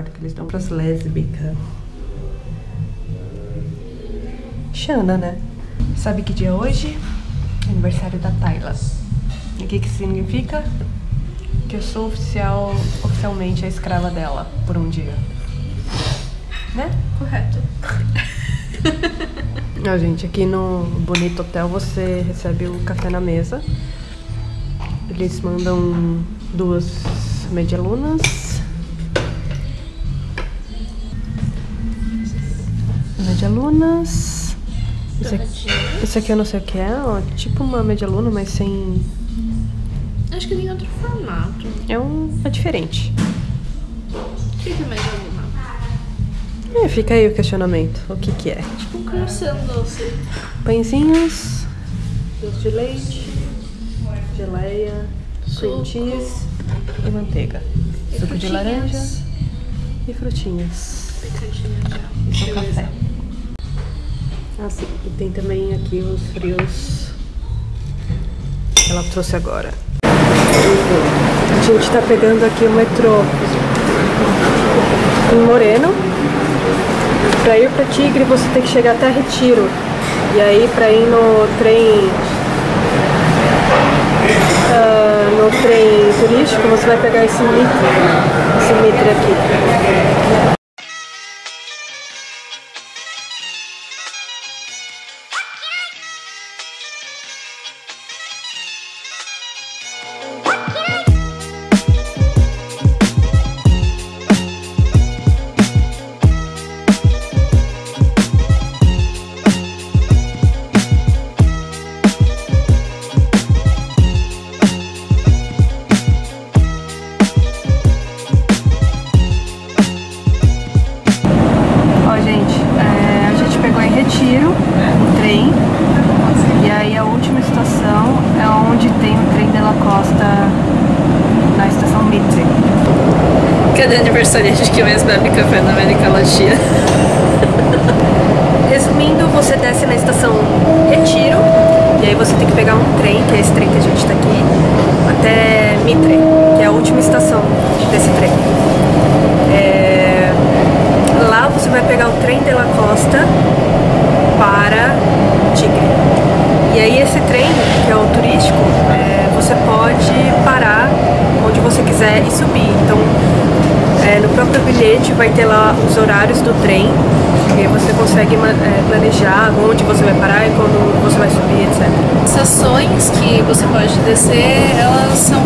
quarto que eles dão pras lésbicas? Xana, né? Sabe que dia é hoje? Aniversário da Tayla. E o que que significa? Que eu sou oficial, oficialmente a escrava dela por um dia. Né? Correto. Ó, gente, aqui no Bonito Hotel você recebe o café na mesa. Eles mandam duas medialunas. Medialunas. Esse aqui, aqui eu não sei o que é, ó, tipo uma medialuna, mas sem. Acho que tem outro formato. É um. é diferente. O que é mais alguma? É, fica aí o questionamento. O que que é? Tipo um croissant doce. Pãezinhos, doce de leite, geleia, cream cheese e manteiga. E Suco de frutinhas. laranja e frutinhas. Picadinha já. Beleza. café. Ah, sim. E tem também aqui os frios que ela trouxe agora. A gente tá pegando aqui o metrô em Moreno. Pra ir pra Tigre você tem que chegar até Retiro. E aí pra ir no trem. ah, no trem turístico você vai pegar esse mitre. Esse mitre aqui. Trem. E aí a última estação é onde tem o trem de la Costa na estação Mitre. Cadê aniversariante que mais bebe café na América Latina? Resumindo, você desce na estação Retiro e aí você tem que pegar um trem, que é esse trem que a gente tá aqui, até Mitre, que é a última estação desse trem. É, Lá você vai pegar o trem de la Costa para Tigre. E aí esse trem, que é o turístico, é, você pode parar onde você quiser e subir. Então é, no próprio bilhete vai ter lá os horários do trem, você consegue é, planejar onde você vai parar e quando você vai subir, etc. Estações que você pode descer, elas são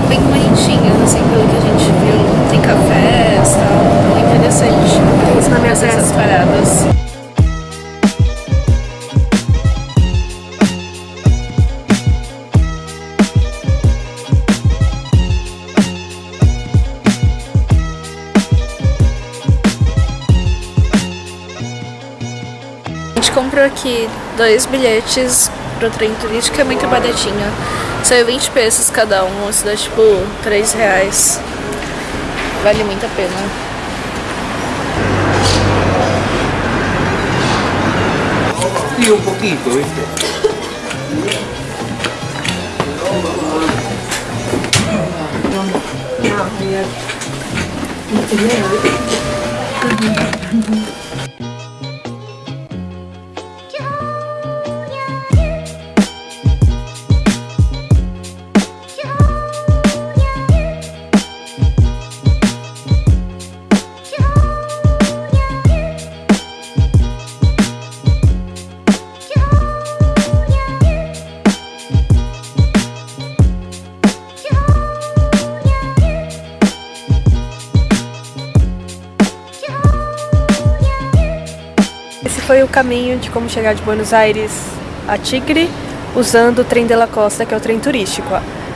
dois bilhetes pro trem turístico, é muito baratinho. Saiu 20 pesos cada um, isso dá tipo 3 reais. Vale muito a pena. Un poquito, ¿viste? Foi o caminho de como chegar de Buenos Aires a Tigre usando o trem de la Costa, que é o trem turístico.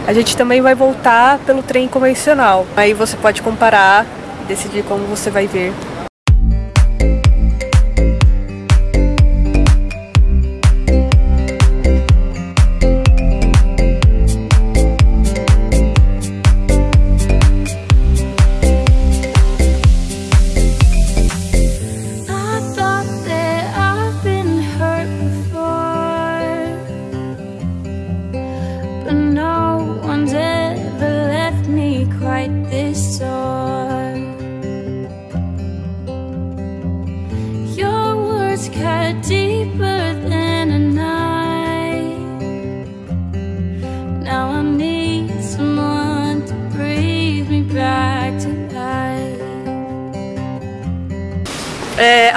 A gente também vai voltar pelo trem convencional. Aí você pode comparar e decidir como você vai ver.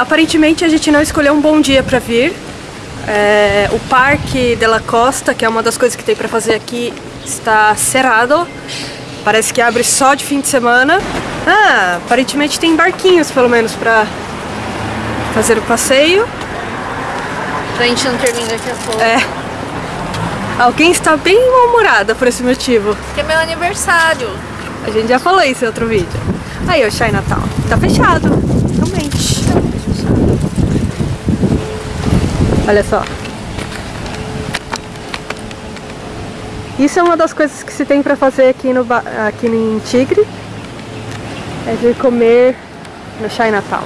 Aparentemente a gente não escolheu um bom dia para vir. É, o Parque de la Costa, que é uma das coisas que tem para fazer aqui, está cerrado. Parece que abre só de fim de semana. Ah, aparentemente tem barquinhos pelo menos para fazer o passeio. Pra gente não terminar daqui a pouco. É. Alguém está bem mal-humorada por esse motivo. Porque é meu aniversário. A gente já falou isso em outro vídeo. Aí, o Chinatown. Tá fechado. Olha só. Isso é uma das coisas que se tem pra fazer aqui, no, aqui em Tigre. É de comer no Chinatown.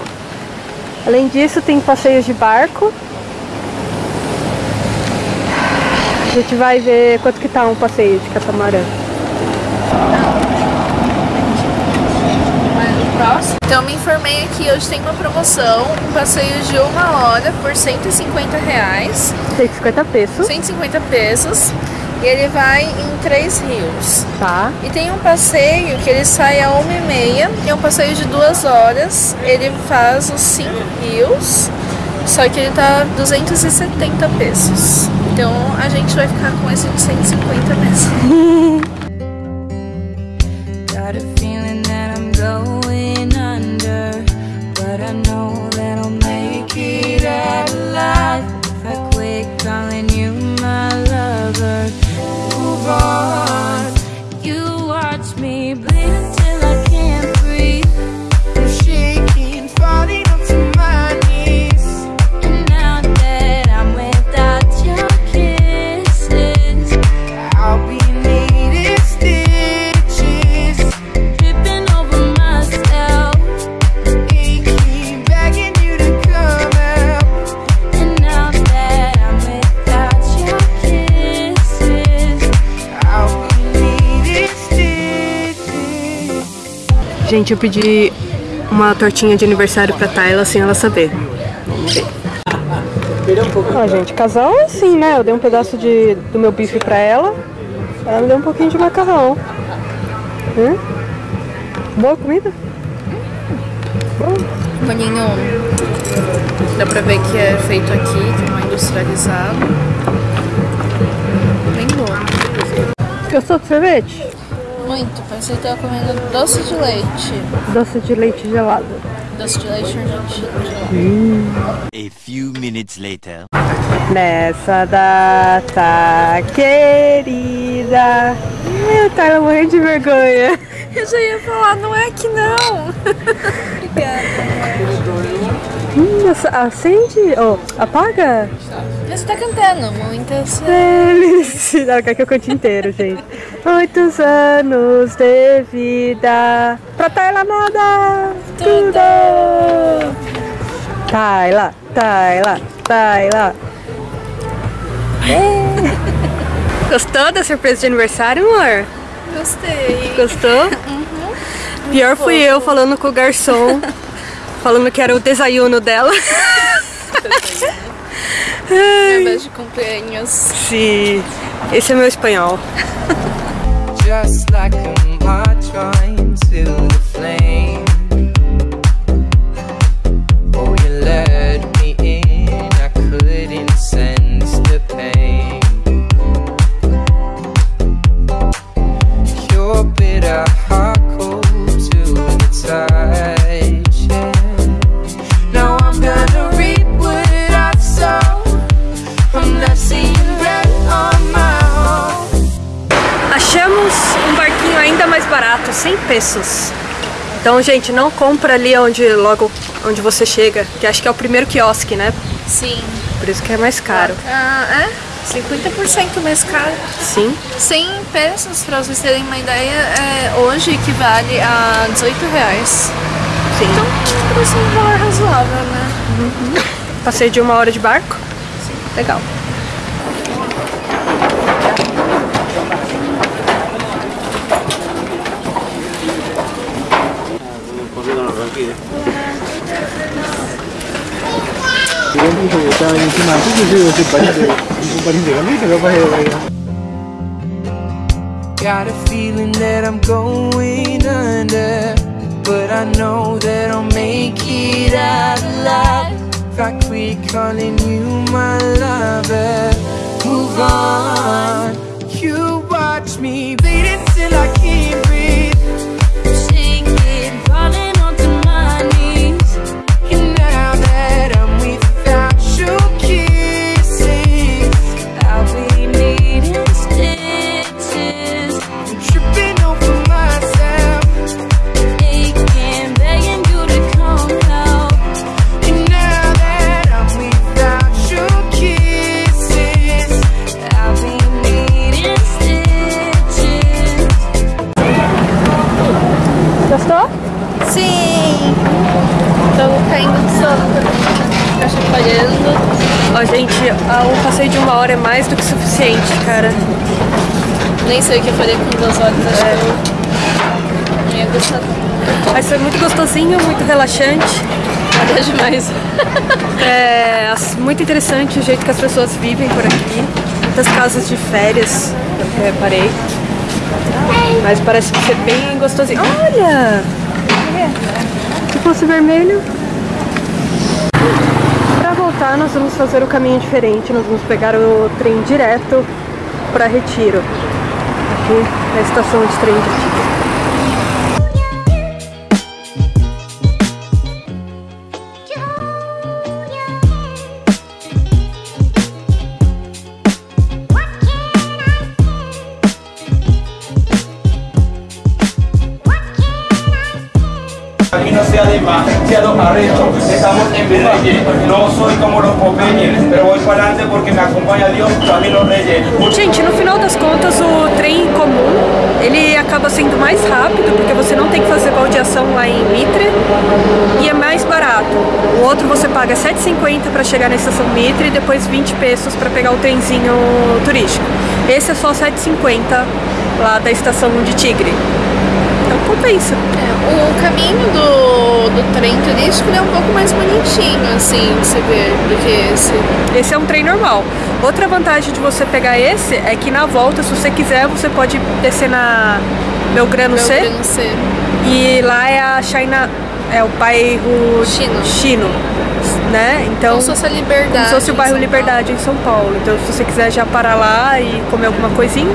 Além disso, tem passeios de barco. A gente vai ver quanto que tá um passeio de catamarã. Mas no próximo. Então eu me informei aqui, hoje tem uma promoção, um passeio de uma hora por 150 reais, 150 pesos, 150 pesos, e ele vai em três rios. tá? E tem um passeio que ele sai a uma e meia, é um passeio de duas horas, ele faz os cinco rios, só que ele tá 270 pesos. Então a gente vai ficar com esse de 150 mesmo. Gente, eu pedi uma tortinha de aniversário pra Tayla sem ela saber. Vamos ver. Ó, gente, casal é assim, né? Eu dei um pedaço de, do meu bife pra ela. Ela me deu um pouquinho de macarrão. Hum? Boa comida? Molinho, dá pra ver que é feito aqui, que não é industrializado. Bem bom. Gostou do sorvete? Muito, parece que tá comendo doce de leite. Doce de leite gelado. Doce de leite argentino. A few minutes later. Nessa data querida. Eu tava morrendo de vergonha. Eu já ia falar, não é que não. Obrigada. Hum, ac- acende. Oh, apaga. Você tá cantando muitas Felicidade. Quer que eu cante inteiro, gente. Muitos anos de vida. Pra Tayla nada. Tudo. Tayla, Tayla, Tayla. É. Gostou da surpresa de aniversário, amor? Gostei. Gostou? Pior fui eu falando com o garçom, falando que era o desayuno dela. Beijo de cumpleaños. Sim, esse é meu espanhol. Então, gente, não compra ali onde logo onde você chega, que acho que é o primeiro quiosque, né? Sim. Por isso que é mais caro. Ah, é? 50% mais caro. Sim. 100 pesos, pra vocês terem uma ideia, é, hoje equivale a 18 reais. Sim. Então, parece um valor razoável, né? Passei de uma hora de barco. Legal. 일단 이렇게만 소주를 이렇게 마시고 공부하는 데가 왜 Got a feeling that I'm going under But I know that I'll make it out alive If I quit calling you my lover suficiente, cara. Nem sei o que eu falei com duas horas, acho que eu não ia gostar. Mas foi muito gostosinho, muito relaxante. Nada demais. É muito interessante o jeito que as pessoas vivem por aqui. Muitas casas de férias, eu reparei. Mas parece ser bem gostosinho. Olha! Se fosse vermelho. Pra voltar, nós vamos fazer o caminho diferente. Nós vamos pegar o trem direto para Retiro. Aqui na estação de trem de Retiro. Aquí no sea demasiado arrecho, estamos en. No soy como los Popeyes, pero voy para adelante porque me acompaña Dios, también los reyes. Gente, no final das contas, o trem comum, ele acaba sendo mais rápido, porque você não tem que fazer baldeação lá em Mitre, e é mais barato. O outro você paga 7,50 para chegar na estação Mitre e depois 20 pesos para pegar o trenzinho turístico. Esse é só 7,50 lá da estação de Tigre. Então compensa. O caminho do, do trem turístico é um pouco mais bonitinho, assim, de se ver, do que esse. Esse é um trem normal. Outra vantagem de você pegar esse é que na volta, se você quiser, você pode descer na Belgrano C. Belgrano C. E lá é a China, é o bairro Chino. Chino, né? Então, Como se fosse a Liberdade. como se fosse o bairro São Liberdade em São Paulo. Então, se você quiser já parar lá e comer alguma coisinha,